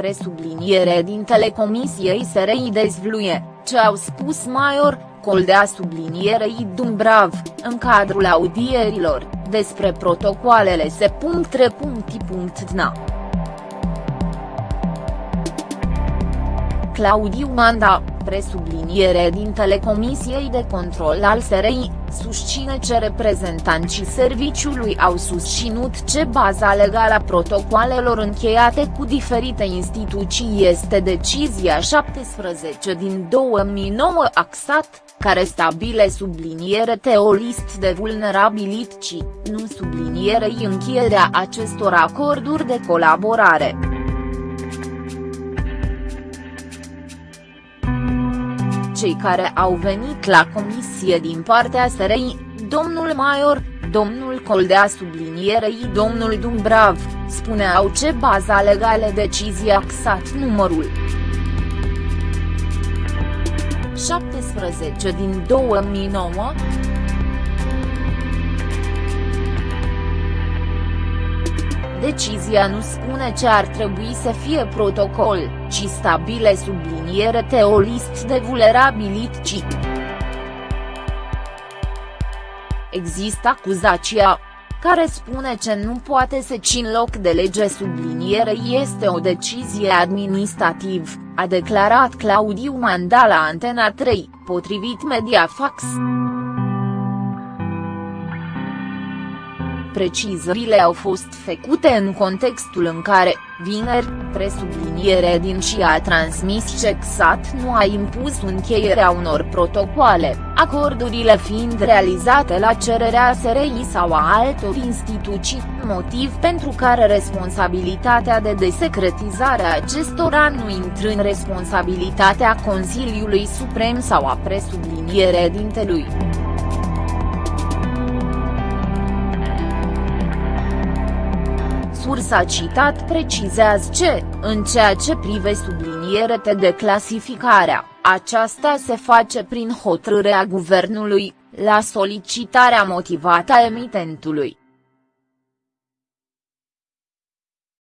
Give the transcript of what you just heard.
presubliniere din telecomisiei SRI dezvluie, ce au spus Maior, Coldea sublinierei Dumbrav, în cadrul audierilor, despre protocoalele se.re.dna. Claudiu Manda, presubliniere din Telecomisiei de Control al SRI, susține ce reprezentanții serviciului au susținut ce baza legală a protocoalelor încheiate cu diferite instituții este decizia 17 din 2009 AXAT, care stabile subliniere o list de vulnerabilități, nu sublinierei încheierea acestor acorduri de colaborare. Cei care au venit la comisie din partea SRI, domnul Maior, domnul Coldea sublinierei domnul Dumbrav, spuneau ce baza legală decizia XAT numărul 17 din 2009, Decizia nu spune ce ar trebui să fie protocol, ci stabile subliniere o list de vulnerabilități. Există acuzația care spune ce nu poate să țin loc de lege subliniere este o decizie administrativ, a declarat Claudiu Mandala Antena 3, potrivit Mediafax. Precizările au fost făcute în contextul în care, vineri, presubliniere din și a transmis ce XAT nu a impus încheierea unor protocoale, acordurile fiind realizate la cererea SRI sau a altor instituții, motiv pentru care responsabilitatea de desecretizare a acestora nu intră în responsabilitatea Consiliului Suprem sau a presubliniere dintelui. Sursa citat precizează ce, în ceea ce prive subliniere de clasificarea, aceasta se face prin hotărârea guvernului, la solicitarea motivată a emitentului.